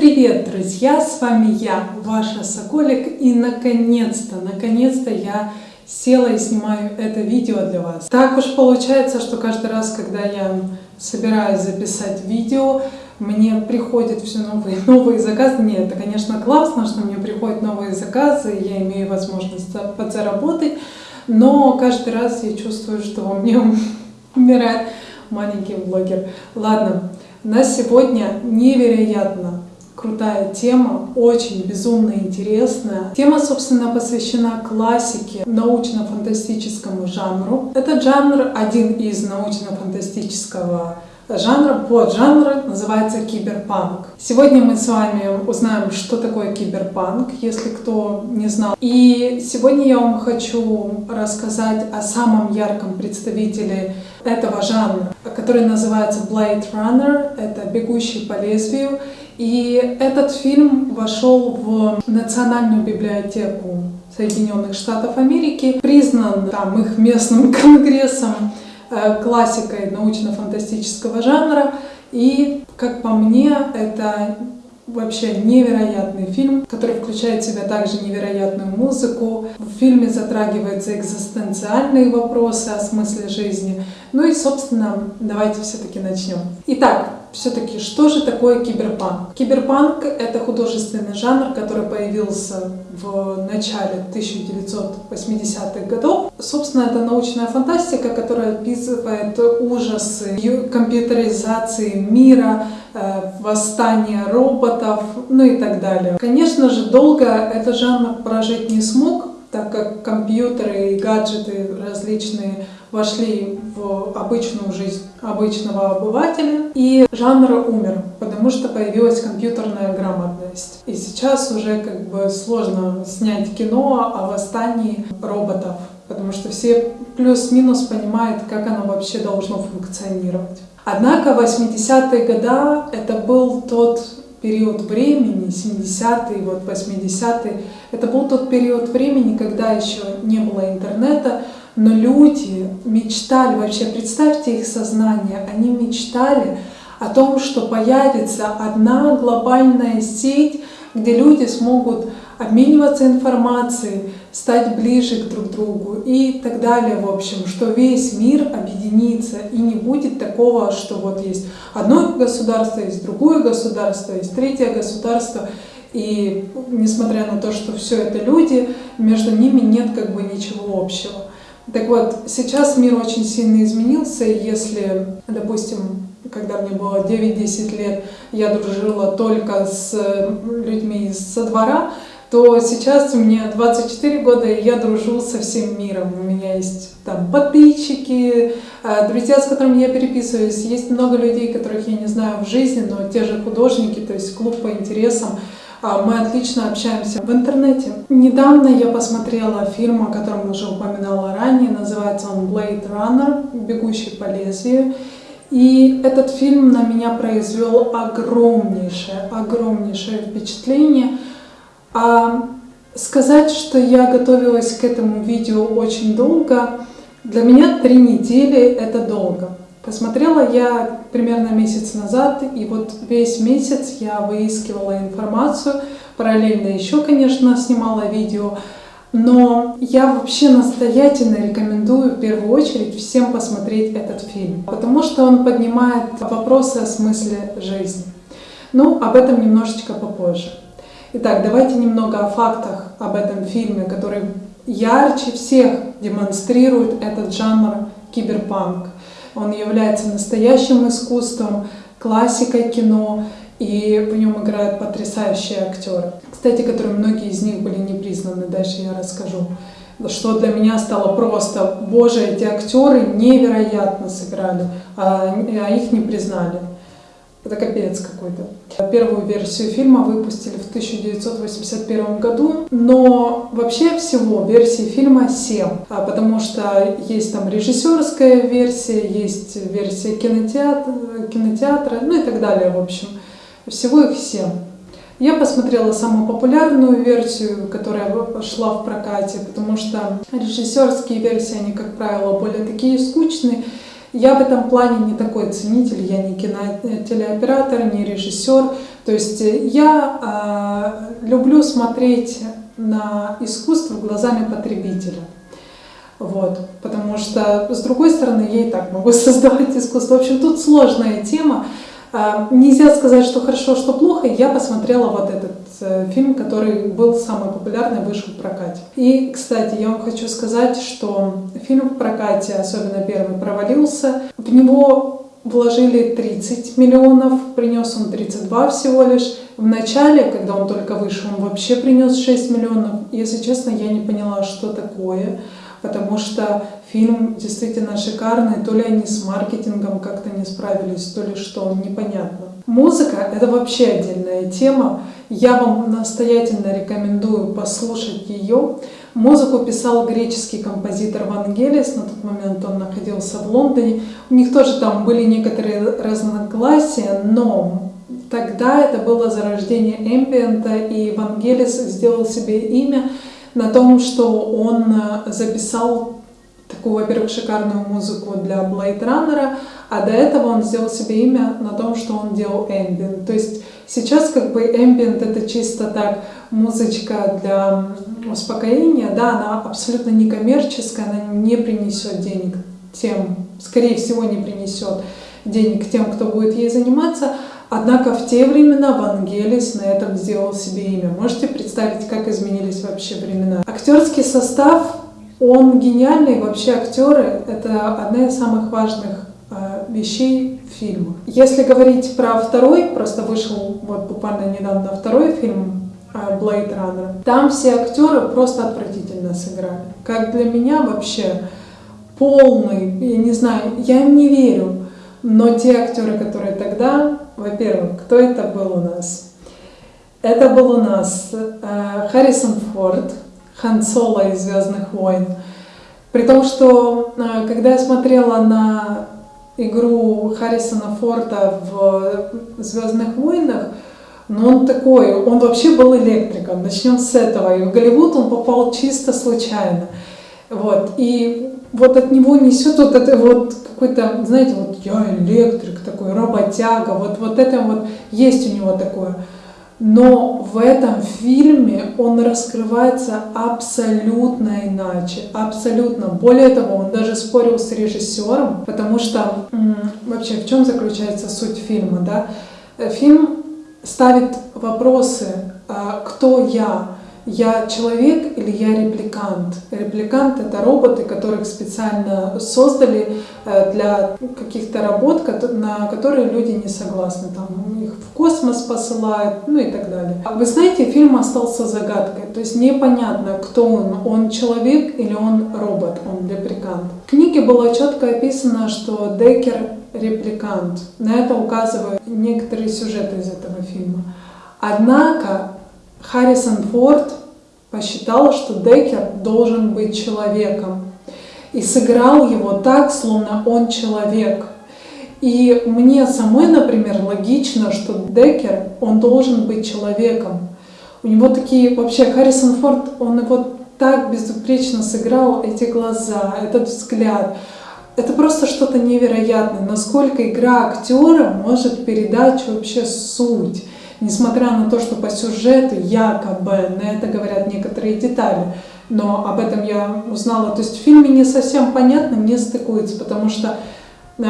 привет, друзья! С вами я, ваша Соколик, и наконец-то, наконец-то я села и снимаю это видео для вас. Так уж получается, что каждый раз, когда я собираюсь записать видео, мне приходят все новые новые заказы. Нет, это, конечно, классно, что мне приходят новые заказы, я имею возможность подзаработать, но каждый раз я чувствую, что во мне умирает маленький блогер. Ладно, на сегодня невероятно крутая тема, очень безумно интересная. Тема, собственно, посвящена классике, научно-фантастическому жанру. Этот жанр один из научно-фантастического жанра, поджанр называется киберпанк. Сегодня мы с вами узнаем, что такое киберпанк, если кто не знал. И сегодня я вам хочу рассказать о самом ярком представителе этого жанра, который называется Blade Runner, это «Бегущий по лезвию». И этот фильм вошел в Национальную библиотеку Соединенных Штатов Америки, признан там их местным конгрессом э, классикой научно-фантастического жанра. И, как по мне, это вообще невероятный фильм, который включает в себя также невероятную музыку. В фильме затрагиваются экзистенциальные вопросы о смысле жизни. Ну и, собственно, давайте все-таки начнем. Итак, все-таки, что же такое киберпанк? Киберпанк — это художественный жанр, который появился в начале 1980-х годов. Собственно, это научная фантастика, которая описывает ужасы компьютеризации мира, э, восстания роботов, ну и так далее. Конечно же, долго этот жанр прожить не смог, так как компьютеры и гаджеты различные вошли в обычную жизнь обычного обывателя, и жанр умер, потому что появилась компьютерная грамотность. И сейчас уже как бы сложно снять кино о восстании роботов, потому что все плюс-минус понимают, как оно вообще должно функционировать. Однако 80-е годы это был тот период времени, 70-е, вот 80-е, это был тот период времени, когда еще не было интернета, но люди мечтали, вообще представьте их сознание, они мечтали о том, что появится одна глобальная сеть, где люди смогут обмениваться информацией, стать ближе к друг другу и так далее, в общем, что весь мир объединится и не будет такого, что вот есть одно государство, есть другое государство, есть третье государство, и несмотря на то, что все это люди, между ними нет как бы ничего общего. Так вот, сейчас мир очень сильно изменился, если, допустим, когда мне было 9-10 лет, я дружила только с людьми со двора, то сейчас меня 24 года, и я дружу со всем миром. У меня есть там подписчики, э, друзья, с которыми я переписываюсь. Есть много людей, которых я не знаю в жизни, но те же художники, то есть клуб по интересам. А, мы отлично общаемся в интернете. Недавно я посмотрела фильм, о котором уже упоминала ранее, называется он Blade Runner, «Бегущий по лезвию». И этот фильм на меня произвел огромнейшее, огромнейшее впечатление. А сказать, что я готовилась к этому видео очень долго, для меня три недели это долго. Посмотрела я примерно месяц назад, и вот весь месяц я выискивала информацию, параллельно еще, конечно, снимала видео, но я вообще настоятельно рекомендую в первую очередь всем посмотреть этот фильм, потому что он поднимает вопросы о смысле жизни. Ну, об этом немножечко попозже. Итак, давайте немного о фактах об этом фильме, который ярче всех демонстрирует этот жанр киберпанк. Он является настоящим искусством, классикой кино, и в нем играют потрясающие актеры. Кстати, которые многие из них были не признаны, дальше я расскажу. Что для меня стало просто, боже, эти актеры невероятно сыграли, а, а их не признали. Это капец какой-то. Первую версию фильма выпустили в 1981 году, но вообще всего версий фильма 7, а потому что есть там режиссерская версия, есть версия кинотеатра, кинотеатра, ну и так далее, в общем. Всего их 7. Я посмотрела самую популярную версию, которая шла в прокате, потому что режиссерские версии, они, как правило, более такие скучные, я в этом плане не такой ценитель, я не кинотелеоператор, не режиссер, То есть я э, люблю смотреть на искусство глазами потребителя. Вот, потому что, с другой стороны, я и так могу создавать искусство. В общем, тут сложная тема. А, нельзя сказать, что хорошо, что плохо. Я посмотрела вот этот э, фильм, который был самый популярный, вышел в прокате. И, кстати, я вам хочу сказать, что фильм в прокате, особенно первый, провалился. В него вложили 30 миллионов, принес он 32 всего лишь. В начале, когда он только вышел, он вообще принес 6 миллионов. Если честно, я не поняла, что такое потому что фильм действительно шикарный, то ли они с маркетингом как-то не справились, то ли что, непонятно. Музыка — это вообще отдельная тема, я вам настоятельно рекомендую послушать ее. Музыку писал греческий композитор Вангелис, на тот момент он находился в Лондоне. У них тоже там были некоторые разногласия, но тогда это было зарождение эмбиента, и Вангелис сделал себе имя на том, что он э, записал такую, во-первых, шикарную музыку для Blade Runner, а до этого он сделал себе имя на том, что он делал ambient. То есть сейчас как бы ambient это чисто так музычка для успокоения, да, она абсолютно некоммерческая, она не принесет денег тем, скорее всего, не принесет денег тем, кто будет ей заниматься, Однако в те времена Вангелис на этом сделал себе имя. Можете представить, как изменились вообще времена? Актерский состав, он гениальный. Вообще актеры – это одна из самых важных э, вещей в фильмах. Если говорить про второй, просто вышел вот буквально недавно второй фильм э, Blade Runner, там все актеры просто отвратительно сыграли. Как для меня вообще полный, я не знаю, я им не верю. Но те актеры, которые тогда во-первых, кто это был у нас? Это был у нас э, Харрисон Форд, Хан Соло из «Звездных войн». При том, что э, когда я смотрела на игру Харрисона Форда в «Звездных войнах», ну он такой, он вообще был электриком, начнем с этого. И в Голливуд он попал чисто случайно. Вот. И вот от него несет вот это вот какой-то, знаете, вот я электрик такой, работяга, вот, вот это вот есть у него такое. Но в этом фильме он раскрывается абсолютно иначе, абсолютно. Более того, он даже спорил с режиссером, потому что вообще в чем заключается суть фильма, да? Фильм ставит вопросы, а, кто я, я человек или я репликант? Репликант — это роботы, которых специально создали э, для каких-то работ, на которые люди не согласны. Там их в космос посылают, ну и так далее. Вы знаете, фильм остался загадкой. То есть непонятно, кто он. Он человек или он робот, он репликант. В книге было четко описано, что Деккер репликант. На это указывают некоторые сюжеты из этого фильма. Однако Харрисон Форд посчитал, что Деккер должен быть человеком. И сыграл его так, словно он человек. И мне самой, например, логично, что Деккер, он должен быть человеком. У него такие, вообще, Харрисон Форд, он его так безупречно сыграл, эти глаза, этот взгляд. Это просто что-то невероятное, насколько игра актера может передать вообще суть несмотря на то, что по сюжету якобы на это говорят некоторые детали, но об этом я узнала. То есть в фильме не совсем понятно, не стыкуется, потому что э,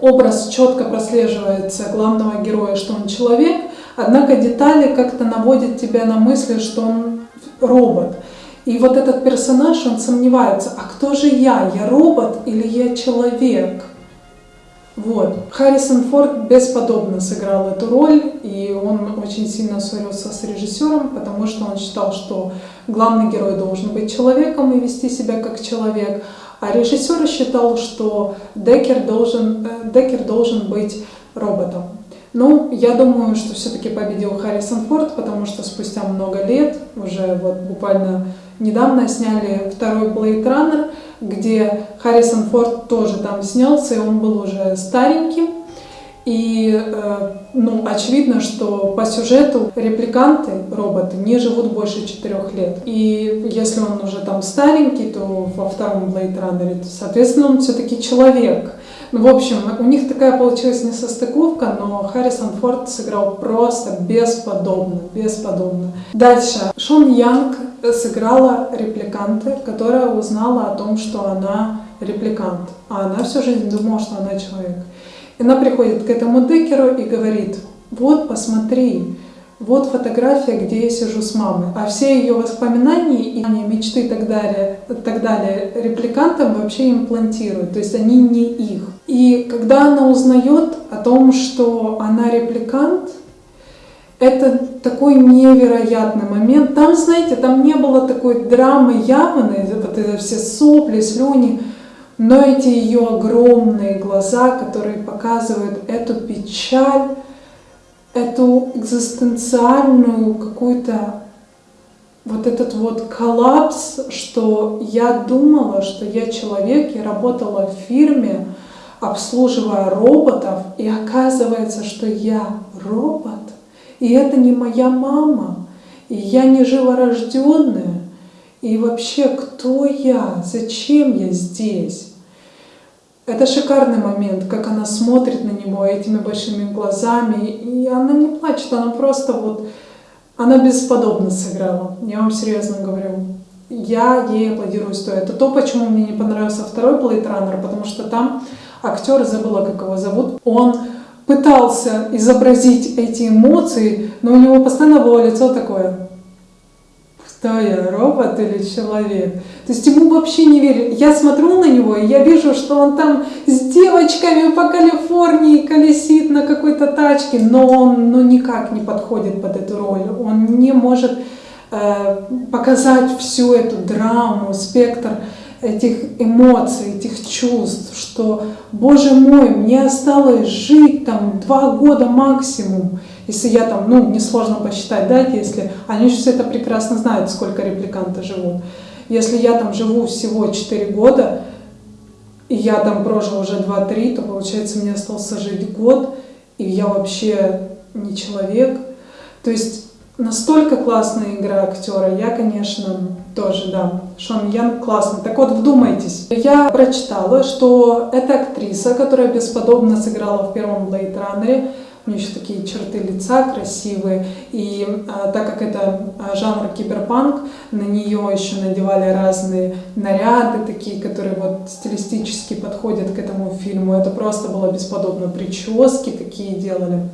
образ четко прослеживается главного героя, что он человек, однако детали как-то наводят тебя на мысли, что он робот. И вот этот персонаж, он сомневается, а кто же я? Я робот или я человек? Вот. Харрисон Форд бесподобно сыграл эту роль, и он очень сильно ссорился с режиссером, потому что он считал, что главный герой должен быть человеком и вести себя как человек, а режиссер считал, что Деккер должен, э, Деккер должен быть роботом. Ну, я думаю, что все-таки победил Харрисон Форд, потому что спустя много лет, уже вот буквально недавно сняли второй Blade Runner, где Харрисон Форд тоже там снялся, и он был уже стареньким. И э, ну, очевидно, что по сюжету репликанты, роботы, не живут больше четырех лет. И если он уже там старенький, то во втором Blade Runner, соответственно, он все-таки человек. Ну, в общем, у них такая получилась несостыковка, но Харрисон Форд сыграл просто бесподобно, бесподобно. Дальше. Шон Янг сыграла репликанта, которая узнала о том, что она репликант, а она всю жизнь думала, что она человек. И она приходит к этому Декеру и говорит, вот, посмотри, вот фотография, где я сижу с мамой. А все ее воспоминания и мечты и так далее, так далее репликантам вообще имплантируют, то есть они не их. И когда она узнает о том, что она репликант, это такой невероятный момент. Там, знаете, там не было такой драмы явной, вот это все сопли, слюни, но эти ее огромные глаза, которые показывают эту печаль, эту экзистенциальную какую-то вот этот вот коллапс, что я думала, что я человек, я работала в фирме, обслуживая роботов, и оказывается, что я робот, и это не моя мама, и я не живорожденная, и вообще кто я, зачем я здесь? Это шикарный момент, как она смотрит на него этими большими глазами, и она не плачет, она просто вот, она бесподобно сыграла, я вам серьезно говорю. Я ей аплодирую стоя. Это то, почему мне не понравился второй Runner, потому что там актер, забыла, как его зовут, он пытался изобразить эти эмоции, но у него постоянно было лицо такое кто я, робот или человек. То есть ему вообще не верю. Я смотрю на него, и я вижу, что он там с девочками по Калифорнии колесит на какой-то тачке, но он ну, никак не подходит под эту роль. Он не может э, показать всю эту драму, спектр этих эмоций, этих чувств, что, боже мой, мне осталось жить там два года максимум, если я там, ну, несложно посчитать, да, если, они же все это прекрасно знают, сколько репликанты живут. Если я там живу всего 4 года, и я там прожил уже 2-3, то получается мне остался жить год, и я вообще не человек. То есть настолько классная игра актера, я, конечно, тоже, да, Шон Ян классный. Так вот, вдумайтесь. Я прочитала, что эта актриса, которая бесподобно сыграла в первом Blade Runner, у нее еще такие черты лица красивые, и а, так как это а, жанр киберпанк, на нее еще надевали разные наряды, такие, которые вот стилистически подходят к этому фильму. Это просто было бесподобно, прически такие делали.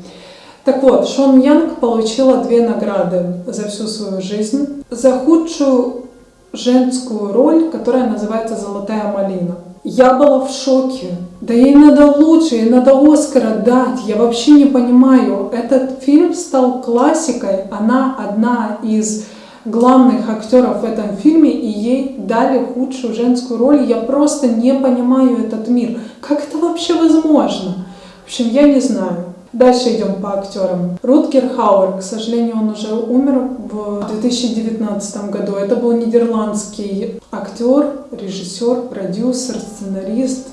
Так вот, Шон Янг получила две награды за всю свою жизнь. За худшую женскую роль, которая называется «Золотая малина». Я была в шоке. Да ей надо лучше, ей надо Оскара дать. Я вообще не понимаю. Этот фильм стал классикой. Она одна из главных актеров в этом фильме, и ей дали худшую женскую роль. Я просто не понимаю этот мир. Как это вообще возможно? В общем, я не знаю. Дальше идем по актерам. Рутгер Хауэр, к сожалению, он уже умер в 2019 году. Это был нидерландский актер, режиссер, продюсер, сценарист,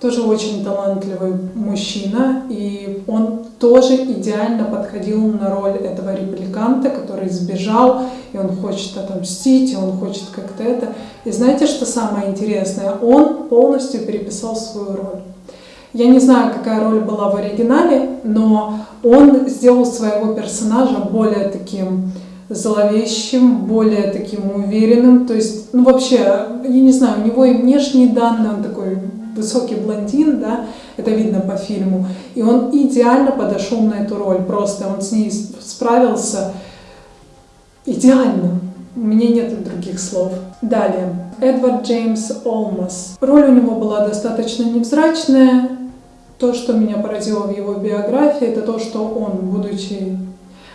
тоже очень талантливый мужчина, и он тоже идеально подходил на роль этого репликанта, который сбежал, и он хочет отомстить, и он хочет как-то это. И знаете, что самое интересное? Он полностью переписал свою роль. Я не знаю, какая роль была в оригинале, но он сделал своего персонажа более таким зловещим, более таким уверенным. То есть, ну вообще, я не знаю, у него и внешние данные, он такой высокий блондин, да, это видно по фильму. И он идеально подошел на эту роль, просто он с ней справился идеально. У меня нет других слов. Далее. Эдвард Джеймс Олмас. Роль у него была достаточно невзрачная, то, что меня поразило в его биографии, это то, что он, будучи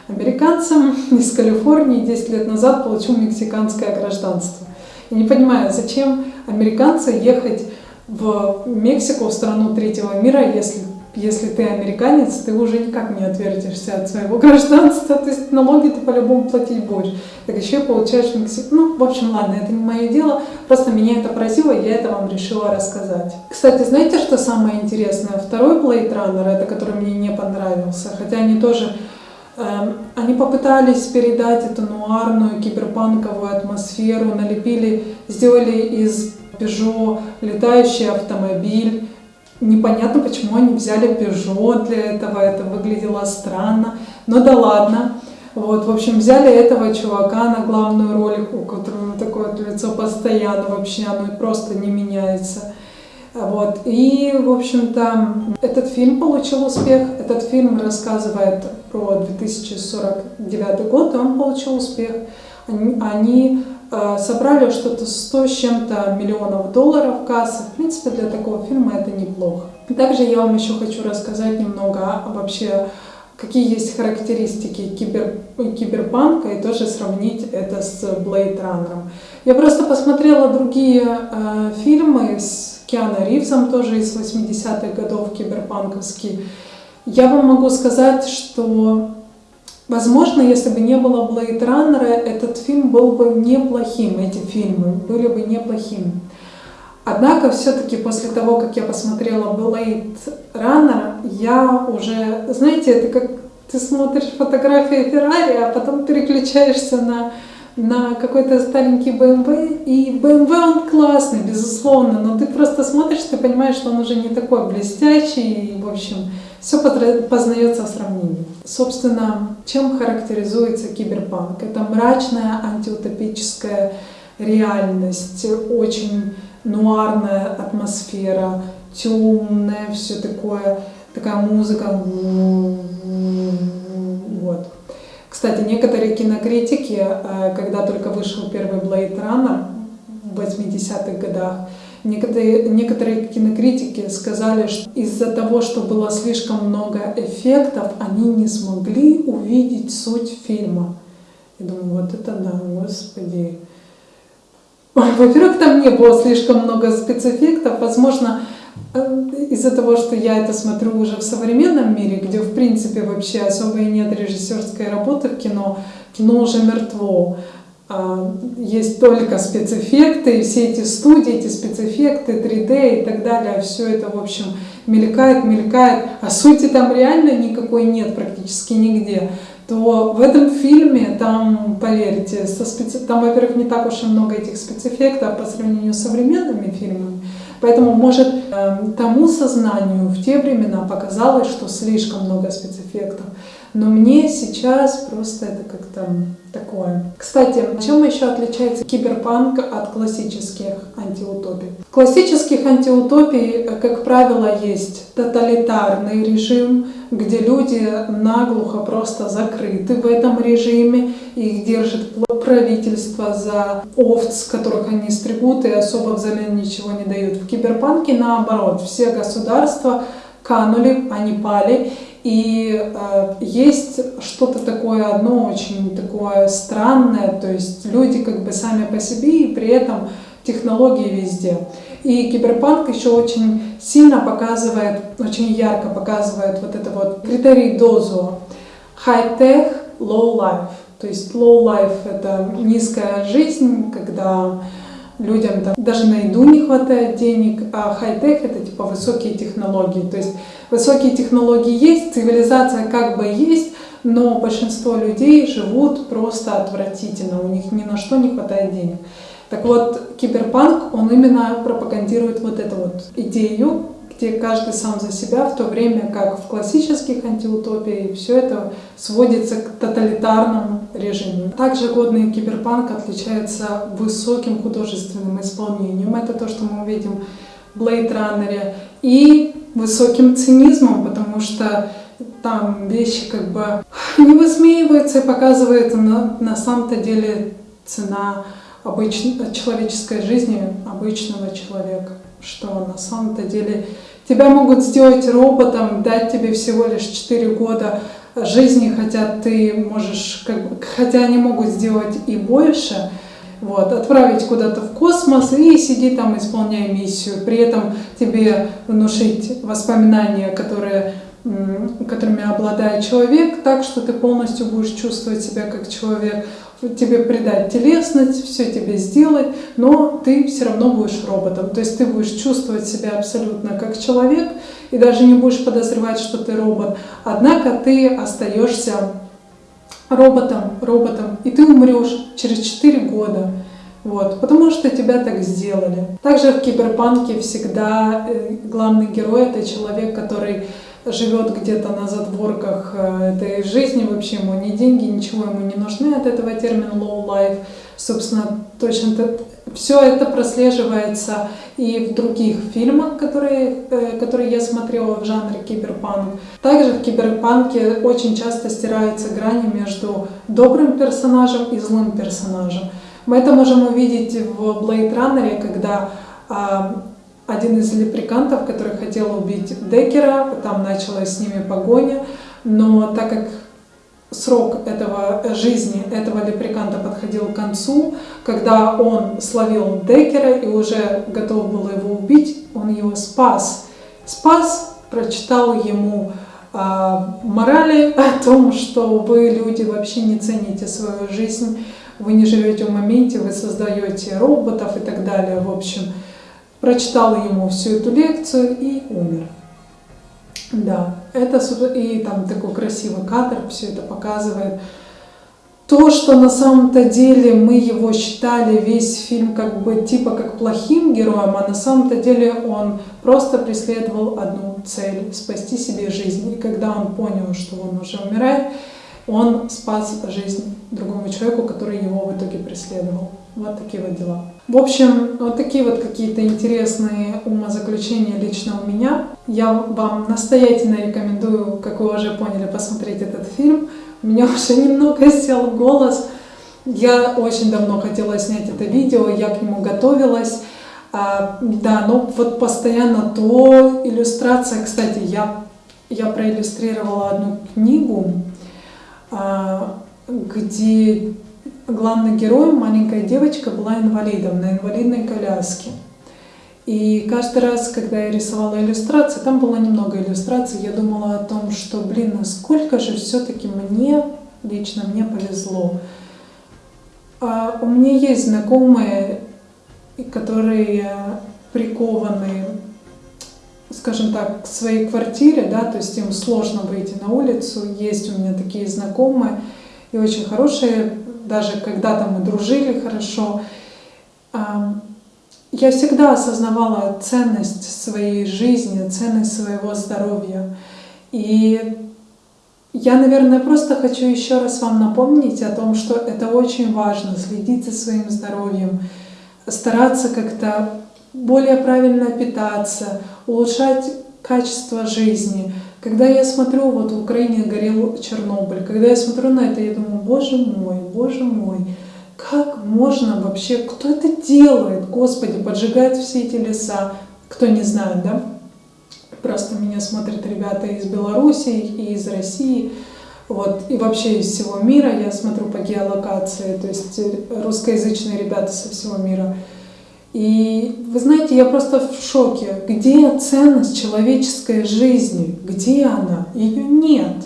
американцем из Калифорнии, 10 лет назад получил мексиканское гражданство. Я не понимаю, зачем американцы ехать в Мексику, в страну третьего мира, если если ты американец, ты уже никак не отвертишься от своего гражданства, то есть налоги ты по-любому платить будешь. Так еще получаешь Мексику. Ну, в общем, ладно, это не мое дело, просто меня это поразило, я это вам решила рассказать. Кстати, знаете, что самое интересное? Второй Blade Runner, это который мне не понравился, хотя они тоже эм, они попытались передать эту нуарную киберпанковую атмосферу, налепили, сделали из Peugeot летающий автомобиль, Непонятно, почему они взяли Peugeot для этого, это выглядело странно. Но да ладно. Вот, в общем, взяли этого чувака на главную роль, у которого такое лицо постоянно вообще, оно просто не меняется. Вот. И, в общем-то, этот фильм получил успех. Этот фильм рассказывает про 2049 год, и он получил успех. Они, они собрали что-то 100 с чем-то миллионов долларов кассы. В принципе, для такого фильма это неплохо. Также я вам еще хочу рассказать немного о, вообще какие есть характеристики кибер, киберпанка и тоже сравнить это с Blade Runner. Я просто посмотрела другие э, фильмы с Киану Ривзом, тоже из 80-х годов, киберпанковский. Я вам могу сказать, что, возможно, если бы не было Blade Runner, этот фильм был бы неплохим, эти фильмы были бы неплохими. Однако, все-таки после того, как я посмотрела Blade Runner, я уже, знаете, это как ты смотришь фотографии Феррари, а потом переключаешься на, на какой-то старенький BMW, и BMW он классный, безусловно, но ты просто смотришь, ты понимаешь, что он уже не такой блестящий, и, в общем, все познается в сравнении. Собственно, чем характеризуется киберпанк? Это мрачная антиутопическая реальность, очень нуарная атмосфера, темная, все такое, такая музыка. Вот. Кстати, некоторые кинокритики, э, когда только вышел первый Blade Runner в 80-х годах, некоторые, некоторые кинокритики сказали, что из-за того, что было слишком много эффектов, они не смогли увидеть суть фильма. Я думаю, вот это да, господи. Во-первых, там не было слишком много спецэффектов. Возможно, э, из-за того, что я это смотрю уже в современном мире, где, в принципе, вообще особо и нет режиссерской работы в кино, кино уже мертво. А, есть только спецэффекты, и все эти студии, эти спецэффекты, 3D и так далее, все это, в общем, мелькает, мелькает, а сути там реально никакой нет практически нигде. То в этом фильме, там, поверьте, со специ... там, во-первых, не так уж и много этих спецэффектов по сравнению с современными фильмами, поэтому, может, эм, тому сознанию в те времена показалось, что слишком много спецэффектов, но мне сейчас просто это как-то такое. Кстати, чем еще отличается киберпанк от классических антиутопий? В классических антиутопий, как правило, есть тоталитарный режим, где люди наглухо просто закрыты в этом режиме, их держит правительство за овц, которых они стригут и особо взамен ничего не дают. В киберпанке наоборот, все государства канули, они пали, и э, есть что-то такое одно очень такое странное, то есть люди как бы сами по себе и при этом технологии везде. И киберпанк еще очень сильно показывает, очень ярко показывает вот это вот критерий дозу. High-tech, low life. То есть low life это низкая жизнь, когда людям там даже на еду не хватает денег, а хай-тек это типа высокие технологии. То есть высокие технологии есть, цивилизация как бы есть, но большинство людей живут просто отвратительно, у них ни на что не хватает денег. Так вот, киберпанк, он именно пропагандирует вот эту вот идею, где каждый сам за себя, в то время как в классических антиутопиях все это сводится к тоталитарному режиму. Также годный киберпанк отличается высоким художественным исполнением. Это то, что мы увидим в Blade Runner. И высоким цинизмом, потому что там вещи как бы не высмеиваются и показывает на, на самом-то деле цена обычной человеческой жизни обычного человека, что на самом-то деле тебя могут сделать роботом, дать тебе всего лишь 4 года жизни, хотя ты можешь, как бы, хотя они могут сделать и больше, вот, отправить куда-то в космос и сиди там, исполняя миссию. При этом тебе внушить воспоминания, которые, которыми обладает человек, так что ты полностью будешь чувствовать себя как человек тебе придать телесность, все тебе сделать, но ты все равно будешь роботом. То есть ты будешь чувствовать себя абсолютно как человек и даже не будешь подозревать, что ты робот. Однако ты остаешься роботом, роботом, и ты умрешь через 4 года. Вот, потому что тебя так сделали. Также в киберпанке всегда э, главный герой это человек, который живет где-то на задворках э, этой жизни, вообще ему ни деньги, ничего ему не нужны от этого термина low life. Собственно, точно все это прослеживается и в других фильмах, которые, э, которые я смотрела в жанре киберпанк. Также в киберпанке очень часто стирается грани между добрым персонажем и злым персонажем. Мы это можем увидеть в Blade Runner, когда а, один из леприкантов, который хотел убить Деккера, там началась с ними погоня, но так как срок этого жизни этого леприканта подходил к концу, когда он словил Деккера и уже готов был его убить, он его спас. Спас, прочитал ему э, морали о том, что вы, люди, вообще не цените свою жизнь, вы не живете в моменте, вы создаете роботов и так далее. В общем, прочитал ему всю эту лекцию и умер. Да, это и там такой красивый кадр, все это показывает. То, что на самом-то деле мы его считали весь фильм как бы типа как плохим героем, а на самом-то деле он просто преследовал одну цель – спасти себе жизнь. И когда он понял, что он уже умирает, он спас жизнь другому человеку, который его в итоге преследовал. Вот такие вот дела. В общем, вот такие вот какие-то интересные умозаключения лично у меня. Я вам настоятельно рекомендую, как вы уже поняли, посмотреть этот фильм. У меня уже немного сел голос. Я очень давно хотела снять это видео, я к нему готовилась. А, да, но вот постоянно то иллюстрация. Кстати, я, я проиллюстрировала одну книгу, а, где главный герой, маленькая девочка, была инвалидом на инвалидной коляске. И каждый раз, когда я рисовала иллюстрации, там было немного иллюстраций, я думала о том, что, блин, насколько же все-таки мне, лично мне повезло. А у меня есть знакомые, которые прикованы, скажем так, к своей квартире, да, то есть им сложно выйти на улицу. Есть у меня такие знакомые и очень хорошие даже когда-то мы дружили хорошо, я всегда осознавала ценность своей жизни, ценность своего здоровья. И я, наверное, просто хочу еще раз вам напомнить о том, что это очень важно, следить за своим здоровьем, стараться как-то более правильно питаться, улучшать качество жизни. Когда я смотрю, вот в Украине горел Чернобыль, когда я смотрю на это, я думаю, боже мой, боже мой, как можно вообще, кто это делает, Господи, поджигает все эти леса, кто не знает, да? Просто меня смотрят ребята из Беларуси и из России, вот, и вообще из всего мира, я смотрю по геолокации, то есть русскоязычные ребята со всего мира. И вы знаете, я просто в шоке. Где ценность человеческой жизни? Где она? Ее нет.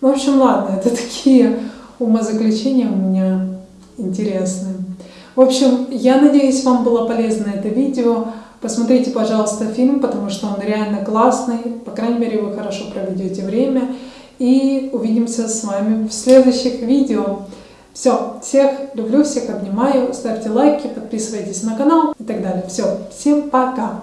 В общем, ладно, это такие умозаключения у меня интересные. В общем, я надеюсь, вам было полезно это видео. Посмотрите, пожалуйста, фильм, потому что он реально классный. По крайней мере, вы хорошо проведете время. И увидимся с вами в следующих видео. Все, всех люблю, всех обнимаю. Ставьте лайки, подписывайтесь на канал и так далее. Все, всем пока!